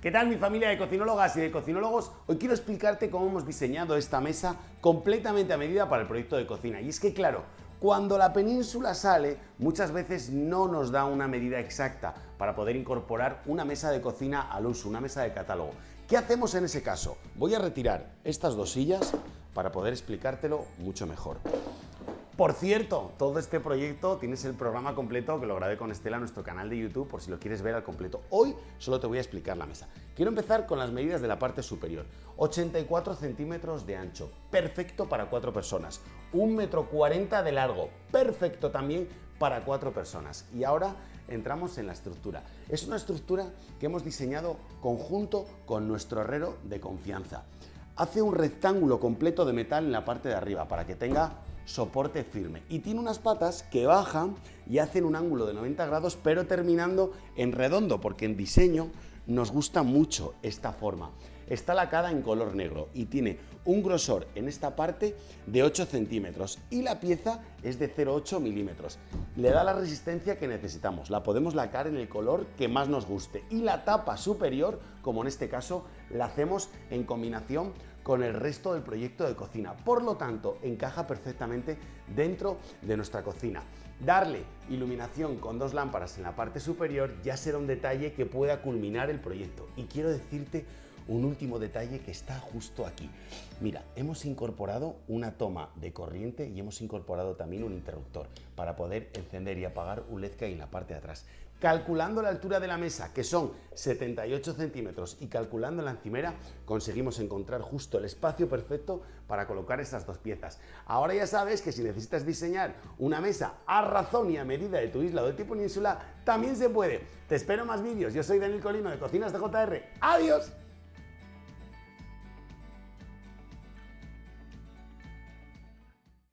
¿Qué tal mi familia de cocinólogas y de cocinólogos? Hoy quiero explicarte cómo hemos diseñado esta mesa completamente a medida para el proyecto de cocina. Y es que claro, cuando la península sale, muchas veces no nos da una medida exacta para poder incorporar una mesa de cocina al uso, una mesa de catálogo. ¿Qué hacemos en ese caso? Voy a retirar estas dos sillas para poder explicártelo mucho mejor. Por cierto, todo este proyecto tienes el programa completo que lo grabé con Estela en nuestro canal de YouTube por si lo quieres ver al completo. Hoy solo te voy a explicar la mesa. Quiero empezar con las medidas de la parte superior. 84 centímetros de ancho, perfecto para cuatro personas. 1 metro 40 de largo, perfecto también para cuatro personas. Y ahora entramos en la estructura. Es una estructura que hemos diseñado conjunto con nuestro herrero de confianza. Hace un rectángulo completo de metal en la parte de arriba para que tenga soporte firme. Y tiene unas patas que bajan y hacen un ángulo de 90 grados, pero terminando en redondo, porque en diseño nos gusta mucho esta forma. Está lacada en color negro y tiene un grosor en esta parte de 8 centímetros y la pieza es de 0,8 milímetros. Le da la resistencia que necesitamos. La podemos lacar en el color que más nos guste. Y la tapa superior, como en este caso, la hacemos en combinación con el resto del proyecto de cocina. Por lo tanto, encaja perfectamente dentro de nuestra cocina. Darle iluminación con dos lámparas en la parte superior ya será un detalle que pueda culminar el proyecto. Y quiero decirte un último detalle que está justo aquí. Mira, hemos incorporado una toma de corriente y hemos incorporado también un interruptor para poder encender y apagar un LED que hay en la parte de atrás. Calculando la altura de la mesa, que son 78 centímetros, y calculando la encimera, conseguimos encontrar justo el espacio perfecto para colocar estas dos piezas. Ahora ya sabes que si necesitas diseñar una mesa a razón y a medida de tu isla o de tu península, también se puede. Te espero más vídeos. Yo soy Daniel Colino de Cocinas de JR. ¡Adiós!